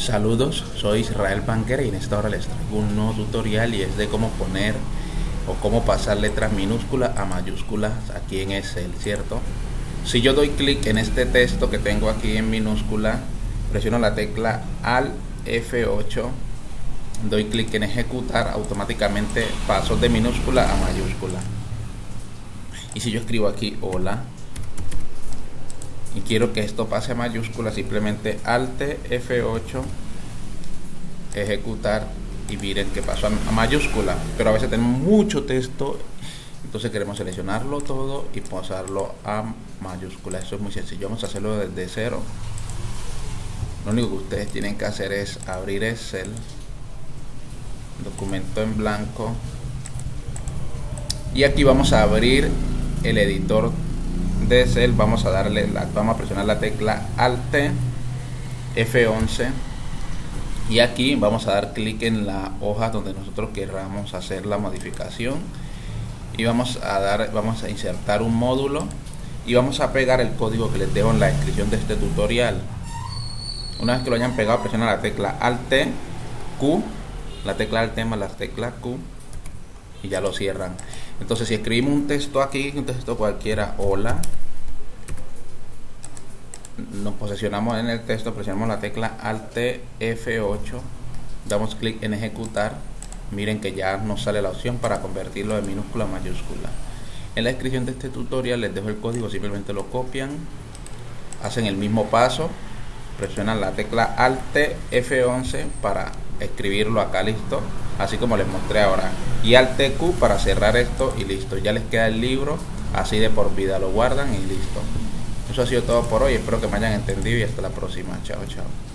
Saludos, soy Israel Banquera y en esta hora les traigo un nuevo tutorial y es de cómo poner o cómo pasar letras minúsculas a mayúsculas aquí en Excel, ¿cierto? Si yo doy clic en este texto que tengo aquí en minúscula, presiono la tecla Alt F8, doy clic en ejecutar, automáticamente paso de minúscula a mayúscula. Y si yo escribo aquí hola, y quiero que esto pase a mayúscula, simplemente Alt F8, ejecutar y miren que pasó a mayúscula. Pero a veces tenemos mucho texto, entonces queremos seleccionarlo todo y pasarlo a mayúscula. Eso es muy sencillo, vamos a hacerlo desde cero. Lo único que ustedes tienen que hacer es abrir Excel, documento en blanco, y aquí vamos a abrir el editor de Excel vamos a darle la, vamos a presionar la tecla Alt F11 y aquí vamos a dar clic en la hoja donde nosotros queramos hacer la modificación. Y vamos a dar vamos a insertar un módulo y vamos a pegar el código que les dejo en la descripción de este tutorial. Una vez que lo hayan pegado presiona la tecla Alt Q la tecla Alt más la tecla Q y ya lo cierran entonces si escribimos un texto aquí un texto cualquiera hola nos posicionamos en el texto presionamos la tecla alt F8 damos clic en ejecutar. Miren que ya nos sale la opción para convertirlo de minúscula a mayúscula. En la descripción de este tutorial les dejo el código simplemente lo copian hacen el mismo paso presionan la tecla alt F11 para escribirlo acá listo así como les mostré ahora. Y al TQ para cerrar esto y listo. Ya les queda el libro así de por vida lo guardan y listo. Eso ha sido todo por hoy. Espero que me hayan entendido y hasta la próxima. Chao chao